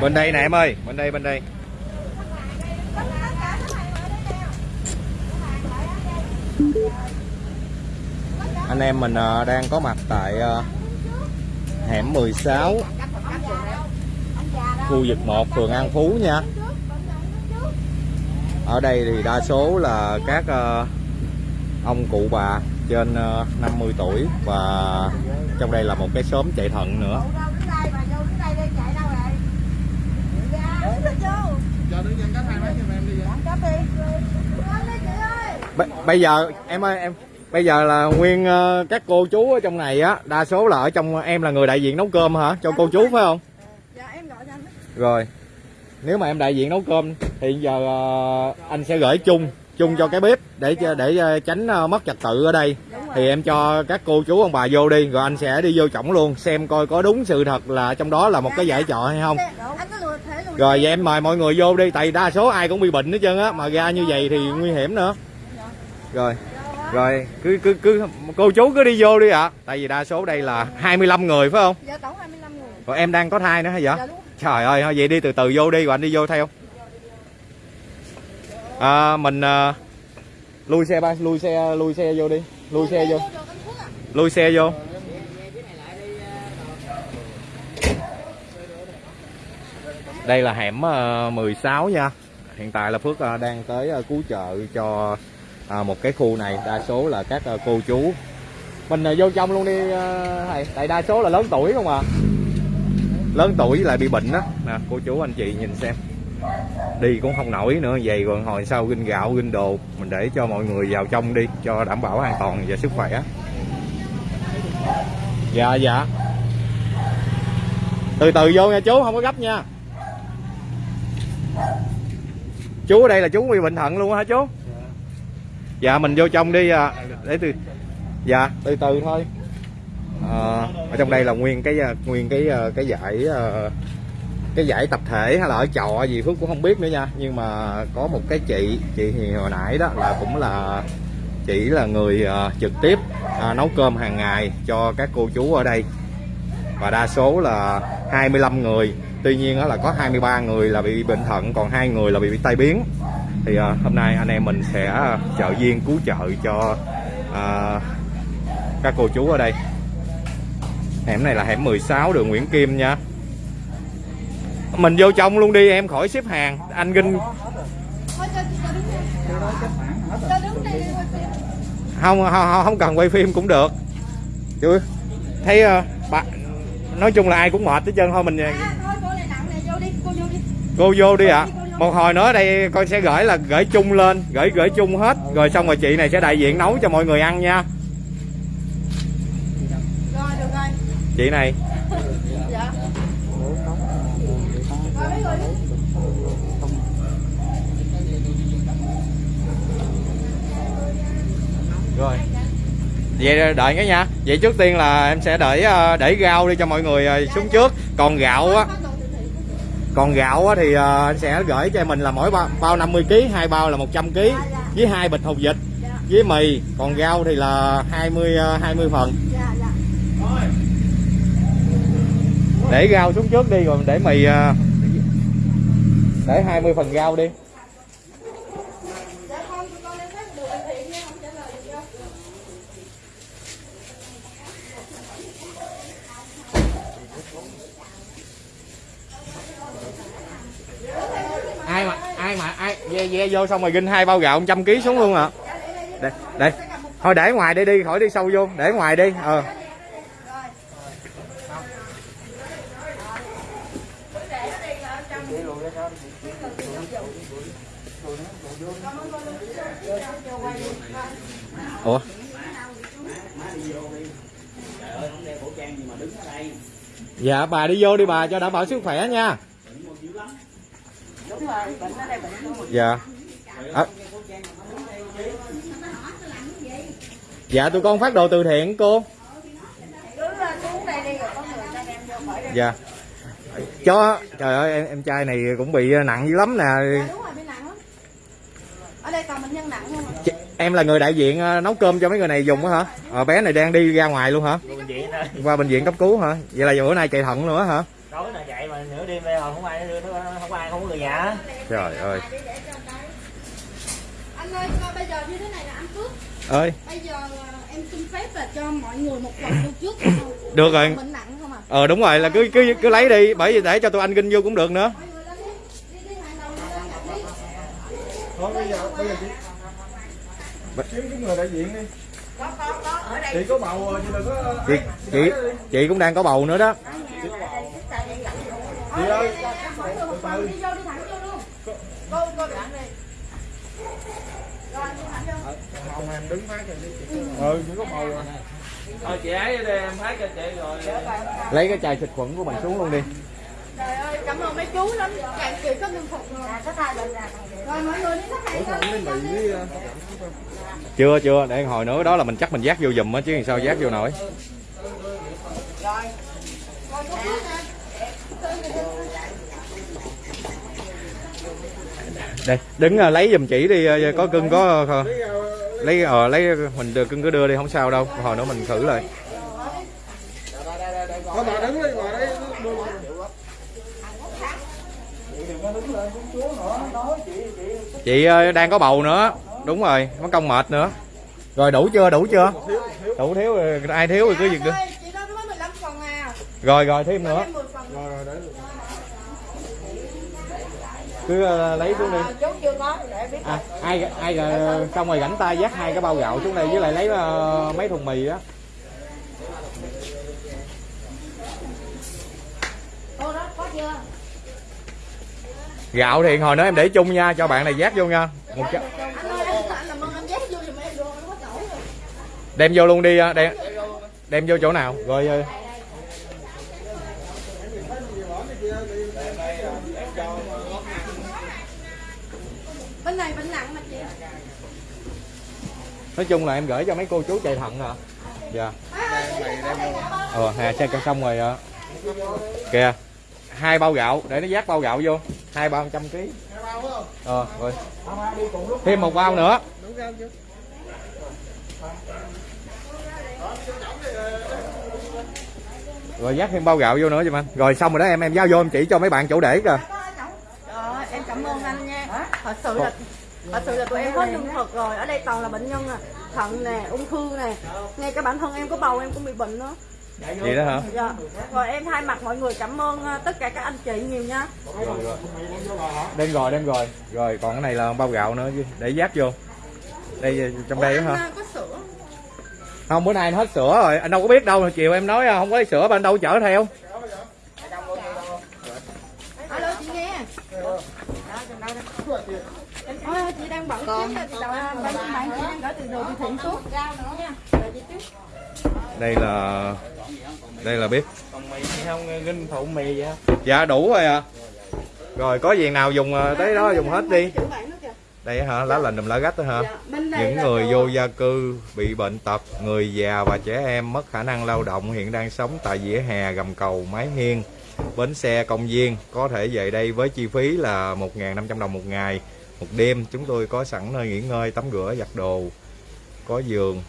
bên đây nè em ơi, bên đây bên đây. Anh em mình ờ, đang có mặt tại ờ, hẻm 16 khu vực 1 phường An Phú nha. Ở đây thì đa số là các ờ, ông cụ bà trên 50 tuổi và trong đây là một cái xóm chạy thận nữa Cho đứng nhân cách hai mấy giùm em đi vậy. B- bây giờ em ơi em bây giờ là nguyên uh, các cô chú ở trong này á đa số là ở trong em là người đại diện nấu cơm hả cho cô chú phải không Dạ em gọi cho anh. rồi nếu mà em đại diện nấu cơm thì giờ uh, anh sẽ gửi chung chung cho cái bếp để dạ. để ờ, tránh uh, mất trật tự ở đây thì em cho các cô chú ông bà vô đi rồi anh sẽ đi vô trọng luôn xem coi có đúng sự thật là trong đó là một cái giải trọ hay không Anh rồi vậy em mời mọi người vô đi tại đa số ai cũng bị bệnh hết trơn á mà ra như vậy thì nguy hiểm nữa rồi rồi cứ cứ cứ cô chú cứ đi vô đi ạ tại vì đa số đây là 25 người phải không Dạ tổng 25 người. rồi em đang có thai nữa hả vậy Dạ trời ơi thôi vậy đi từ từ vô đi rồi anh đi vô theo à, mình à, lui xe ba lui xe lui xe vô đi lui xe vô lui xe vô đây là hẻm ờ, 16 nha. Hiện tại là Phước ờ, đang tới ờ, cứu trợ cho một cái khu này. Đa số là các cô chú. Mình vô trong luôn đi thầy. Tại đa số là lớn tuổi không à? Lớn tuổi lại bị bệnh đó nè, cô chú, anh chị nhìn xem. Đi cũng không nổi nữa. Vậy còn hồi sau ginh gạo, ginh đồ. Mình để cho mọi người vào trong đi, cho đảm bảo an toàn và sức khỏe. Dạ dạ. Từ từ vô nha chú, không có gấp nha. Chú ở đây là chú bị bệnh thận luôn hả chú? Dạ. Mình vô trong đi à. để từ dạ từ từ thôi. Ờ, ở trong đây là nguyên cái à, nguyên cái à, cái giải à, cái giải tập thể hay là ở trọ gì phước cũng không biết nữa nha. Nhưng mà có một cái chị chị thì hồi nãy đó là cũng là chỉ là người à, trực tiếp à, nấu cơm hàng ngày cho các cô chú ở đây. Và đa số là 25 người tuy nhiên đó là có 23 người là bị bệnh thận còn hai người là bị, bị tai biến. Thì à, hôm nay anh em mình sẽ à, trợ viên cứu trợ cho à, các cô chú ở đây. Hẻm này là hẻm 16 đường Nguyễn Kim nha. Mình vô trong luôn đi em khỏi xếp hàng. Anh Ginh không không, không cần quay phim cũng được. Chứ thấy à, uh, bà nói chung là ai cũng mệt hết trơn thôi mình À, thôi cô này nặng này vô đi, cô vô đi cô vô đi ạ. Một hồi nữa đây con sẽ gửi là gửi chung lên gửi gửi chung hết. Rồi xong rồi chị này sẽ đại diện nấu cho mọi người ăn nha. Chị này. Dạ. Rồi. Vậy đợi cái nha. Vậy trước tiên là em sẽ để ờ, để rau đi cho mọi người ờ, xuống trước. Còn gạo á còn gạo thì anh sẽ gửi cho mình là mỗi bao, bao 50 kg hai bao là 100 kg với hai bịch hột vịt với mì. Còn rau thì là 20 20 ờ, phần. Để rau xuống trước đi rồi để mì ờ, để 20 phần rau đi Dạ không, tụi con lên phát được bệnh viện nha, không trả lời được đâu. ai mà ai mà ai ve ve vô xong rồi ginh hai bao gạo 100 kg xuống luôn à đây đây. Thôi để ngoài đây đi, khỏi đi sâu vô. Để ngoài đi ờ. Ủa? Dạ bà đi vô đi bà, cho đảm bảo sức khỏe nha Đúng rồi, bệnh ở đây bệnh luôn dạ À. dạ tụi con phát đồ từ thiện cô Cứ xuống đây đi rồi có người ta đem vô khỏi đây. dạ cho trời ơi em, em trai này cũng bị nặng dữ lắm nè đúng rồi, bị nặng lắm. Ở đây còn bệnh nhân nặng không ạ? Chị- em là người đại diện ờ, nấu cơm cho mấy người này dùng á hả ờ, bé này đang đi ra ngoài luôn hả qua bệnh viện cấp cứu hả vậy là bữa nay chạy thận nữa hả đêm đây rồi không ai đưa nó không ai không có người nhà trời ơi. Anh ơi coi bây giờ như thế này là anh Phước ơi. Bây giờ à, em xin phép là cho mọi người một phần vô trước. Được rồi. bệnh nặng không ờ đúng rồi là cứ cứ cứ lấy đi bởi vì để cho tụi anh kinh vô cũng được nữa. Mọi người lên đi. Đi đi hàng đầu lên nhận đi. Thôi bây giờ bây giờ chị kiếm cái người đại diện đi. Chị có bầu rồi, chị đừng có chị chị chị cũng đang có bầu nữa đó. Chị ơi. mọi người một phần đi vô đi thẳng vô luôn. Cô đi rồi đi thẳng vô. Bầu em đứng phát rồi đi. Chị. Ừ, chị có bầu rồi. thôi chị ấy đây em phát cho chị rồi. Lấy cái chai xịt khuẩn của mình xuống luôn đi. Trời ơi cảm ơn mấy chú lắm. Chàng chị có lương thực rồi. Rồi mọi người đi khách hàng đi. ờ, chưa chưa để hồi nữa đó là mình chắc mình giác vô giùm á chứ sao giác vô nổi rồi cô Phước nè đây đứng ờ, lấy giùm chỉ đi ờ, có cưng có ờ, lấy ờ lấy mình đưa- cưng cứ đưa đi không sao đâu hồi nữa mình thử lại. Chị đang có bầu nữa đúng rồi mất công mệt nữa. Rồi đủ chưa đủ chưa? Đủ thiếu rồi, ai thiếu thì cứ việc được ơi chị đó nó mới 15 phần à. Rồi rồi thêm nữa. Thêm 10 phần nữa Rồi rồi để được. Cứ ờ, lấy xuống đi. Biết. À, ai ai xong rồi rảnh tay dắt hai cái bao gạo xuống đây với lại lấy ờ, mấy thùng mì á. Gạo thì hồi nữa em để chung nha cho bạn này dắt vô nha. Một rồi. Đem vô luôn đi ờ, đem đem vô chỗ nào? Rồi bên này bệnh nặng mà chị. Nói chung là em gửi cho mấy cô chú chạy thận hả dạ. Ờ hà xe con xong rồi ạ. Kìa hai bao gạo để nó dắt bao gạo vô. Hai bao trăm ký. Ờ rồi. Thêm một bao nữa Đúng không chứ? Rồi dắt thêm bao gạo vô nữa cho anh rồi xong rồi đó em em giao vô em chỉ cho mấy bạn chỗ để kìa Trời em cảm ơn anh nha. Thật sự là thật sự là tụi em hết lương thực rồi. Ở đây toàn là bệnh nhân à, thận nè, ung thư nè. Ngay cả bản thân em có bầu em cũng bị bệnh nữa. vậy đó hả Dạ. Rồi em thay mặt mọi người cảm ơn à, tất cả các anh chị nhiều nha. đem rồi đem rồi rồi còn cái này là bao gạo nữa chứ, để dắt vô đây trong đây Ủa, đó anh, hả à. Không bữa nay anh hết sữa rồi anh đâu có biết đâu chiều em nói à, không có sữa mà anh đâu chở theo Alo chị nghe. Ôi, chị đang bận kiếm chị đợi bạn bạn chị đang gửi từ đồ từ thiện xuống. Rau nữa nha. Đợi chị chút. đây là đây là bếp còn mì thì không kinh phụ mì vậy không dạ đủ rồi à rồi có gì nào dùng ờ, tới đó dùng hết đi đây hả? Lá lành đùm lá gách đó hả? Dạ, những người vô gia cư bị bệnh tật người già và trẻ em mất khả năng lao động hiện đang sống tại vỉa hè gầm cầu mái hiên. Bến xe công viên có thể về đây với chi phí là 1.500 đồng một ngày. Một đêm chúng tôi có sẵn nơi nghỉ ngơi tắm rửa giặt đồ. Có giường.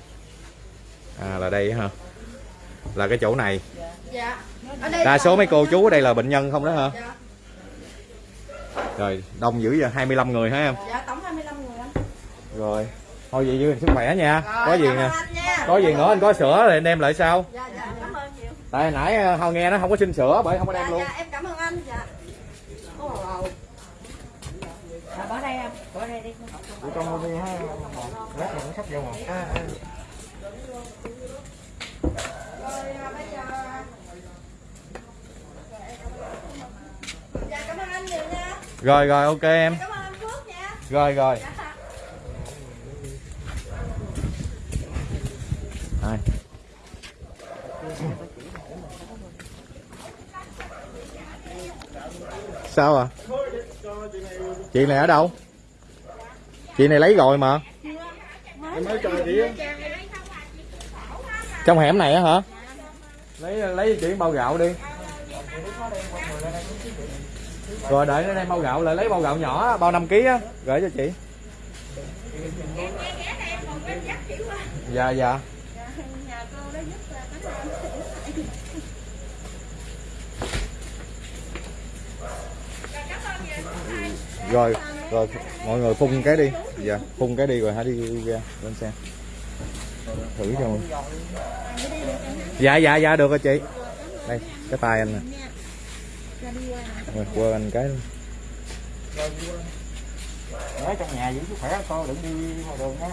À là đây hả? Là cái chỗ này. Dạ. Đây đa số mấy cô chú ở đây là bệnh nhân không đó hả? Dạ. rồi đông dữ vậy 25 người hả em? Dạ tổng 25 người anh. Rồi thôi vậy giữ sức khỏe nha Rồi, có gì nè có gì nữa anh có sữa thì anh đem lại sau Dạ dạ cảm ơn nhiều. tại nãy ờ, hồi nghe nó không có xin sữa bởi không có đem Dạ luôn dạ em cảm ơn anh. Dạ. Ồ, ồ. Dạ, bỏ đây em, bỏ đây đi. Trong đi ha. Lát mình cũng sắp vô một. À, à. Rồi Dạ rồi ok em nha. rồi rồi Dạ. Sao à? Chị này ở đâu? Chị này lấy rồi mà. Trong hẻm này á hả? Lấy lấy chị bao gạo đi. Rồi đợi nó đem bao gạo lại lấy bao gạo nhỏ bao 5 kg á gửi cho chị. Dạ dạ rồi rồi mọi người phun cái đi. Dạ phun cái đi rồi hãy đi ra lên xe. Thử cho dạ dạ dạ được rồi chị. Đây cái tay anh nè. Rồi quơ anh cái luôn. ở trong nhà giữ sức khỏe con đừng đi ngoài đường nha.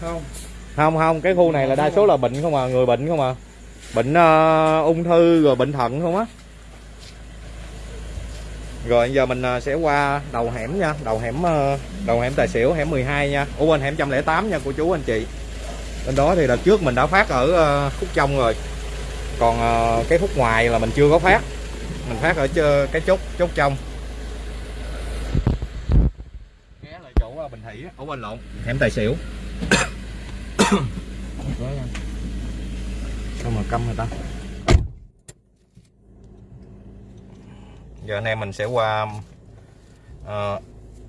Không. Không không cái khu này là đa số là bệnh không à người bệnh không à. Bệnh ờ, ung thư rồi bệnh thận không á rồi, giờ mình à, sẽ qua đầu hẻm nha, đầu hẻm ờ, đầu hẻm tài xỉu, hẻm 12 nha. Ủa, quên, hẻm 108 nha cô chú anh chị. Bên đó thì đợt trước mình đã phát ở ờ, khúc trong rồi. Còn ờ, cái khúc ngoài là mình chưa có phát. Mình phát ở cái chốt chốt trong ghé lại chỗ bình thủy á. bên quên lộn, hẻm tài xỉu. Sao mà câm người ta? Giờ anh em mình sẽ qua uh,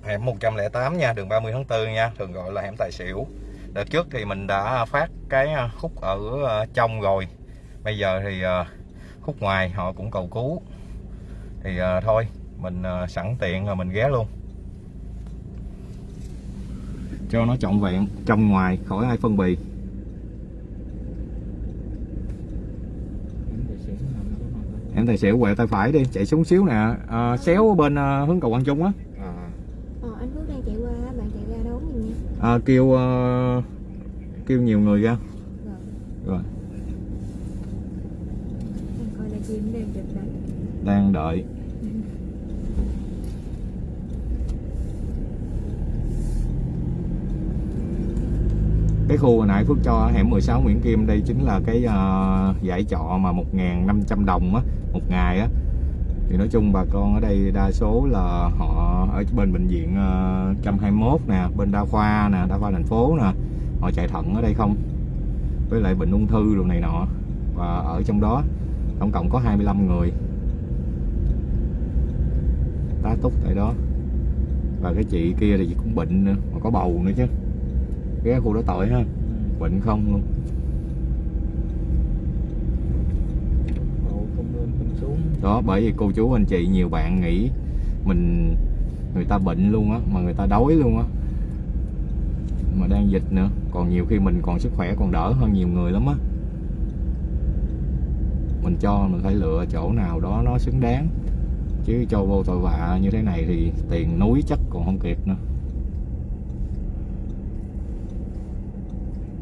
hẻm 108 nha đường 30 tháng 4 nha thường gọi là hẻm tài xỉu. Đợt trước thì mình đã phát cái ờ, khúc ở ờ, trong rồi. Bây giờ thì uh, khúc ngoài họ cũng cầu cứu. Thì uh, thôi mình uh, sẵn tiện rồi mình ghé luôn. Cho nó trọn vẹn trong ngoài khỏi ai phân bì. Em tài xỉu quẹo tay phải đi chạy xuống xíu nè. À, xéo bên à, hướng cầu Quang Trung á. À Ờ, anh Phước đang chạy qua, bạn chạy ra đón giùm nha. à, kêu à, kêu nhiều người ra. Rồi, rồi. Anh coi là chim đang chụp đây. đang đợi cái khu hồi nãy Phước cho hẻm 16 Nguyễn Kim đây chính là cái ờ, à, giải trọ mà 1.500 đồng á một ngày á. Thì nói chung bà con ở đây đa số là họ ở bên bệnh viện ờ, uh, 121 nè bên đa khoa nè đa khoa thành phố nè họ chạy thận ở đây không? Với lại bệnh ung thư đồ này nọ và ở trong đó tổng cộng có 25 người. Tá túc tại đó. Và cái chị kia thì cũng bệnh nữa mà có bầu nữa chứ ghé khu đó tội ha. Bệnh không luôn. Đó bởi vì cô chú anh chị nhiều bạn nghĩ mình người ta bệnh luôn á mà người ta đói luôn á. Mà đang dịch nữa. Còn nhiều khi mình còn sức khỏe còn đỡ hơn nhiều người lắm á. Mình cho mình phải lựa chỗ nào đó nó xứng đáng. Chứ cho vô tội vạ như thế này thì tiền núi chắc còn không kịp nữa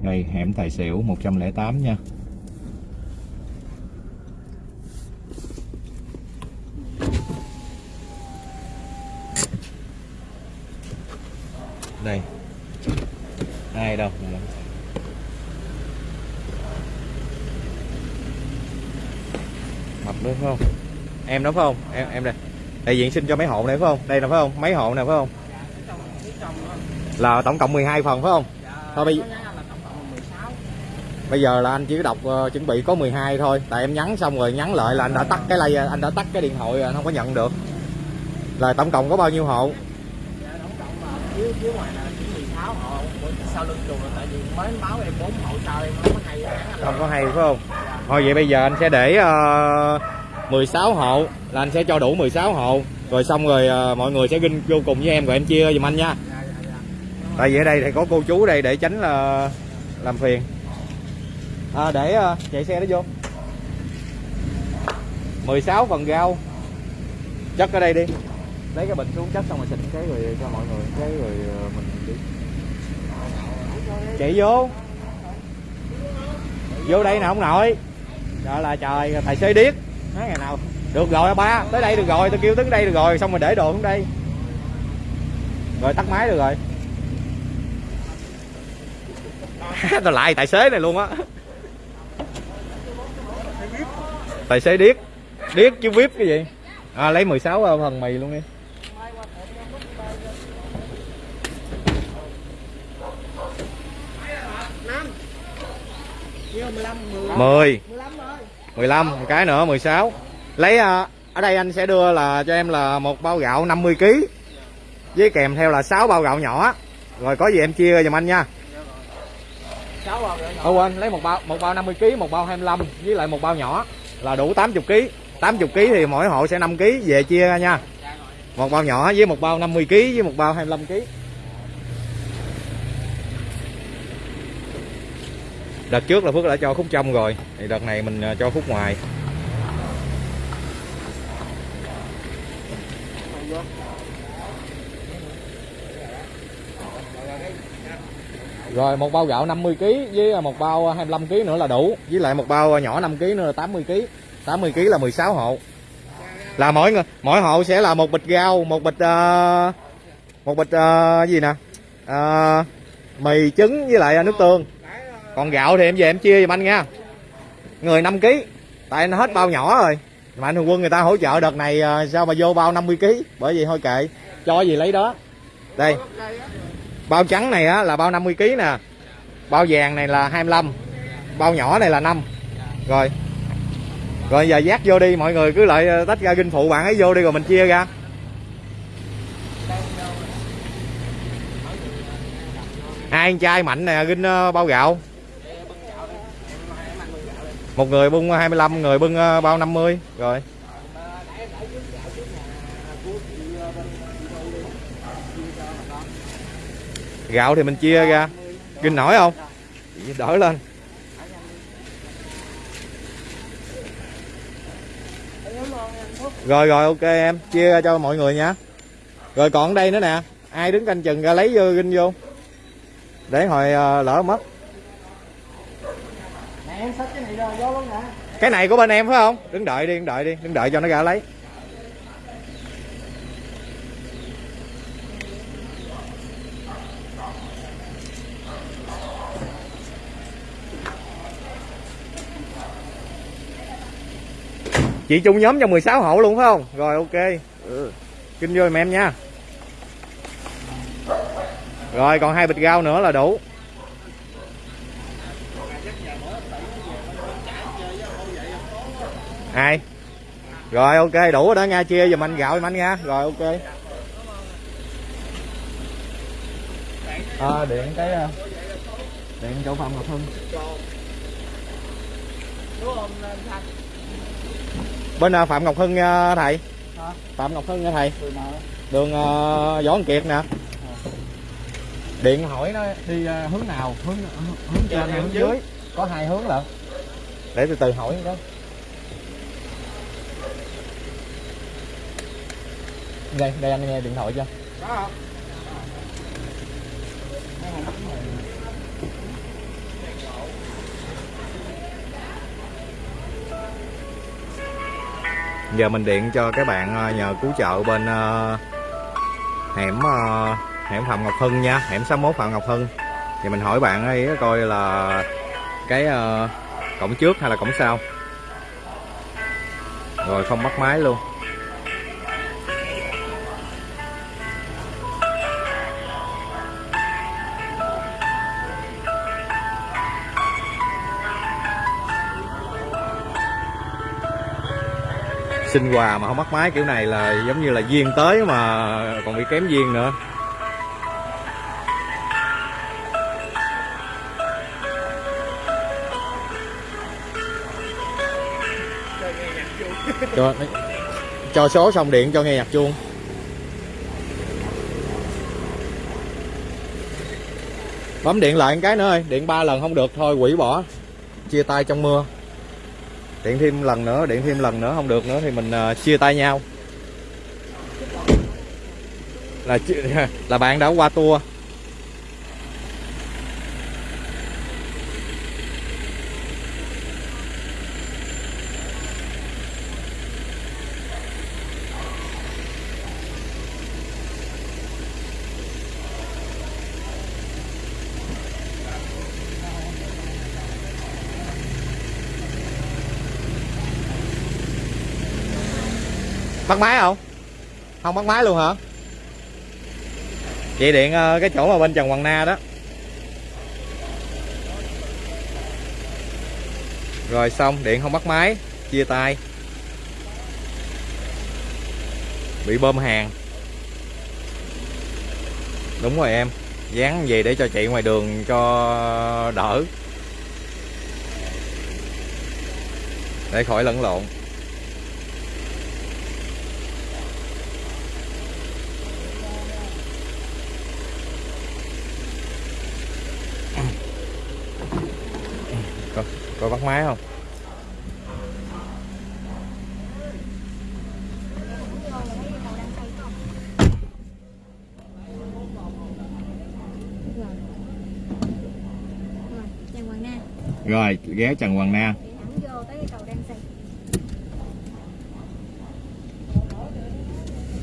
đây, hẻm tài xỉu 108 nha. Đây. Ai đâu? Mập nữa, phải không? Em đó, phải không? Em em đây. Đại diện xin cho mấy hộ này phải không? Đây là phải không? Mấy hộ này phải không? Là tổng cộng 12 phần phải không? Thôi bây bây giờ là anh chỉ đọc ờ, chuẩn bị có 12 thôi. Tại em nhắn xong rồi nhắn lại là anh đã tắt cái lay anh đã tắt cái điện thoại rồi anh không có nhận được. Là tổng cộng có bao nhiêu hộ? Dưới dưới ngoài là chỉ 16 hộ. Sau lưng chùa là tại vì mới báo em 4 hộ sao em không có hay không có hay phải không? Thôi vậy bây giờ anh sẽ để ờ, 16 hộ là anh sẽ cho đủ 16 hộ. Rồi xong rồi ờ, mọi người sẽ ginh vô cùng với em rồi em chia giùm anh nha. Tại vì ở đây thì có cô chú đây để tránh là làm phiền à, để ờ, chạy xe nó vô. 16 phần rau chất ở đây đi. Lấy cái bình xuống chất xong rồi xịt cái rồi cho mọi người cái rồi ờ, mình đi. Chạy vô. Vô đây nè ông nội trời là trời tài xế điếc. Nói ngày nào? Được rồi ba tới đây được rồi tôi kêu tới đây được rồi xong rồi để đồ xuống đây. Rồi tắt máy được rồi. Tôi lại tài xế này luôn á tài xế điếc. Điếc chứ vip cái gì? À, lấy 16 phần mì luôn đi. Mười. 15 một cái nữa 16 lấy à, ở đây anh sẽ đưa là cho em là một bao gạo 50 kg với kèm theo là 6 bao gạo nhỏ. Rồi có gì em chia giùm anh nha. Sáu. Ô quên lấy một bao một bao 50 kg một bao 25 với lại một bao nhỏ là đủ 80 kg 80 kg thì mỗi hộ sẽ 5 kg về chia ra nha. Một bao nhỏ với một bao 50 kg với một bao 25 kg đợt trước là Phước đã cho khúc trong rồi. Thì đợt này mình à, cho khúc ngoài. Rồi một bao gạo 50 kg với à, một bao à, 25 kg nữa là đủ. Với lại một bao à, nhỏ 5 kg nữa là 80 kg 80 kg là 16 hộ. Là mỗi người mỗi hộ sẽ là một bịch rau một bịch uh, một bịch uh, gì nè? Uh, mì trứng với lại nước tương. Còn gạo thì em về em chia giùm anh nha. Người 5 kg tại nó hết bao nhỏ rồi. Mà anh thường quân người ta hỗ trợ đợt này sao mà vô bao 50 kg bởi vì thôi kệ cho gì lấy đó. Đây bao trắng này á là bao 50 kg nè. Bao vàng này là 25 bao nhỏ này là 5 rồi. Rồi giờ giác vô đi, mọi người cứ lại ờ, tách ra kinh phụ, bạn ấy vô đi rồi mình chia ra. Hai chai mạnh nè ginh ờ, bao gạo. Một người bưng 25 người bưng ờ, bao 50 rồi. Gạo thì mình chia ra. Ginh nổi không? Đỡ lên. Rồi rồi ok em. Chia ra cho mọi người nha. Rồi còn đây nữa nè. Ai đứng canh chừng ra lấy vô ginh vô. Để hồi ờ, lỡ mất. Cái này của bên em phải không? Đứng đợi đi đứng đợi đi. Đứng đợi cho nó ra lấy chị chung nhóm cho 16 hộ luôn phải không? Rồi ok. Ừ. kinh vô em nha. Rồi còn hai bịch rau nữa là đủ. Ai rồi ok đủ rồi đó nha chia giùm anh gạo giùm anh nha. Rồi ok. À, điện cái à, điện chỗ phòng ngọc hưng bên ờ, phạm ngọc hưng nha thầy. Hả? phạm ngọc hưng nha thầy. Đường ờ, võ Văn kiệt nè. Điện hỏi nó đi ờ, hướng nào? Hướng hướng trên hay hướng dưới? có hai hướng lận. Để từ từ hỏi đó. Đây đây anh nghe điện thoại cho giờ mình điện cho các bạn ờ, nhờ cứu trợ bên ờ, hẻm ờ, hẻm Phạm Ngọc Hưng nha, hẻm 61 Phạm Ngọc Hưng. Thì mình hỏi bạn ấy coi là cái cổng trước hay là cổng sau? Rồi không bắt máy luôn. Xin quà mà không bắt máy, kiểu này là giống như là duyên tới mà còn bị kém duyên nữa. Cho cho số xong điện, cho nghe nhạc chuông. Bấm điện lại một cái nữa ơi, điện ba lần không được, thôi quỷ bỏ. Chia tay trong mưa điện thêm lần nữa điện thêm lần nữa không được nữa thì mình uh, chia tay nhau. Là là bạn đã qua tour. Máy không? Không bắt máy luôn hả? Chị điện ờ, cái chỗ mà bên trần hoàng na đó. Rồi xong, điện không bắt máy, chia tay. Bị bơm hàng. Đúng rồi em, dán về để cho chị ngoài đường cho đỡ. Để khỏi lẫn lộn. Bắt máy không? Rồi rồi Hoàng Na ghé Trần Hoàng Na.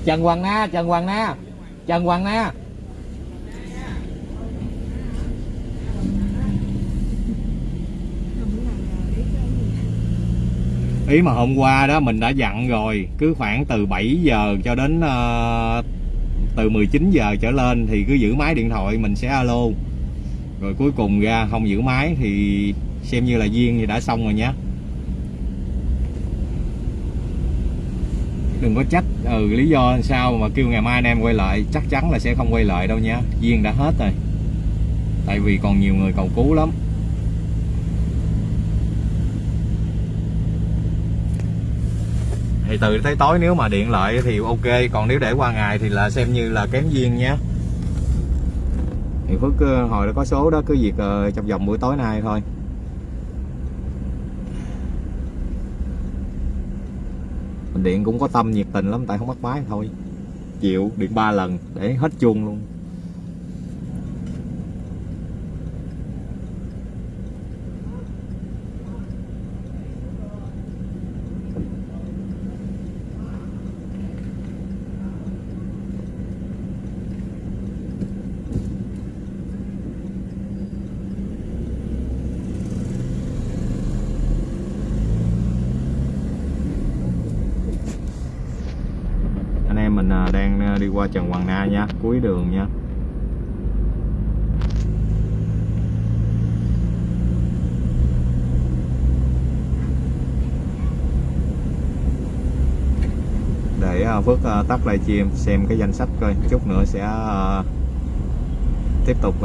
Trần Hoàng Na, Trần Hoàng Na, Trần Hoàng Na không biết là biết cái gì ý mà hôm qua đó mình đã dặn rồi cứ khoảng từ 7 giờ cho đến uh, từ 19 giờ trở lên thì cứ giữ máy điện thoại mình sẽ alo. Rồi cuối cùng ra không giữ máy thì xem như là duyên thì đã xong rồi nhé đừng có trách ừ lý do làm sao mà kêu ngày mai anh em quay lại chắc chắn là sẽ không quay lại đâu nha duyên đã hết rồi. Tại vì còn nhiều người cầu cứu lắm. Thì từ tới tối nếu mà điện lại thì ok, còn nếu để qua ngày thì là xem như là kém duyên nhé. Thì Phước ờ, hồi đó có số đó, cứ việc ờ, trong vòng buổi tối nay thôi. Điện cũng có tâm nhiệt tình lắm, tại không bắt máy thôi. Chịu, điện ba lần, để hết chuông luôn anh em mình à, đang à, đi qua Trần Hoàng Na nha cuối đường nha để à, Phước à, tắt livestream xem cái danh sách coi chút nữa sẽ à, tiếp tục